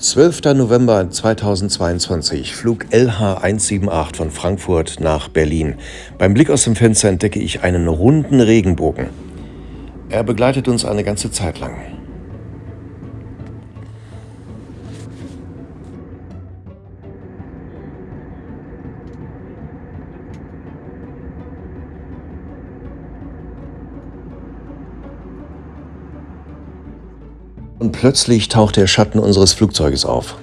12. November 2022, Flug LH178 von Frankfurt nach Berlin. Beim Blick aus dem Fenster entdecke ich einen runden Regenbogen. Er begleitet uns eine ganze Zeit lang. Und plötzlich taucht der Schatten unseres Flugzeuges auf.